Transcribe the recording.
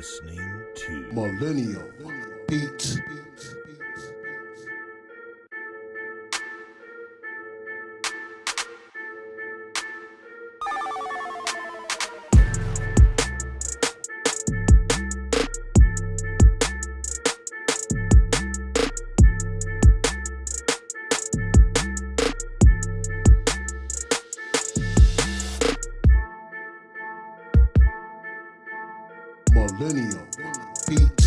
listening to Millennial Beats. Millennial Beats.